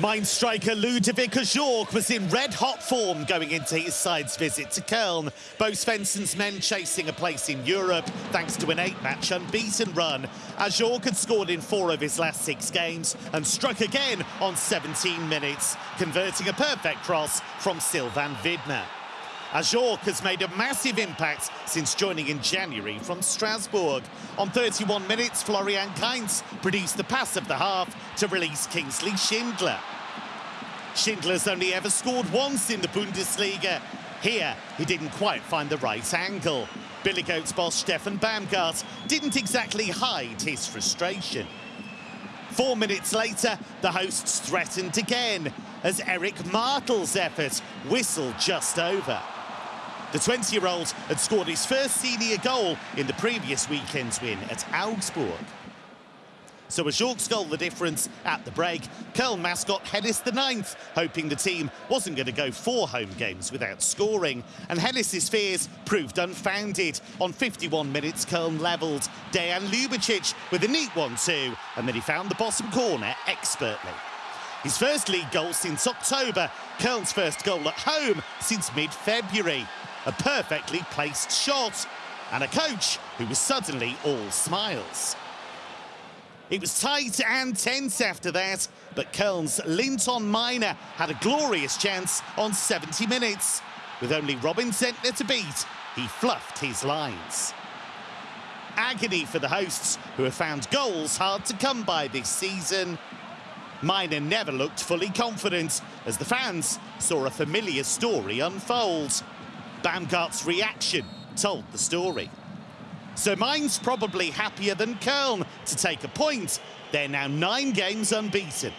Mainz striker Ludovic Ajorque was in red-hot form going into his side's visit to Köln. Bo Svensson's men chasing a place in Europe thanks to an eight-match unbeaten run. Ajorque had scored in four of his last six games and struck again on 17 minutes, converting a perfect cross from Silvan Widmer. Ajorque has made a massive impact since joining in January from Strasbourg. On 31 minutes, Florian Kainz produced the pass of the half to release Kingsley Schindler. Schindler's only ever scored once in the Bundesliga. Here, he didn't quite find the right angle. Billy Goats boss Steffen Baumgart didn't exactly hide his frustration. Four minutes later, the hosts threatened again as Eric Martel's effort whistled just over. The 20-year-old had scored his first senior goal in the previous weekend's win at Augsburg. So a Ajorque's goal the difference at the break. Köln mascot Hennes the ninth, hoping the team wasn't going to go four home games without scoring. And Hennes's fears proved unfounded. On 51 minutes, Köln levelled. Dejan Ljubicic with a neat one-two, and then he found the bottom corner expertly. His first league goal since October, Köln's first goal at home since mid-February a perfectly placed shot, and a coach who was suddenly all smiles. It was tight and tense after that, but Köln's Linton Maina had a glorious chance on 70 minutes. With only Robin Zentner to beat, he fluffed his lines. Agony for the hosts, who have found goals hard to come by this season. Meiner never looked fully confident, as the fans saw a familiar story unfold. Baumgart's reaction told the story. So Mainz probably happier than Köln to take a point. They're now nine games unbeaten.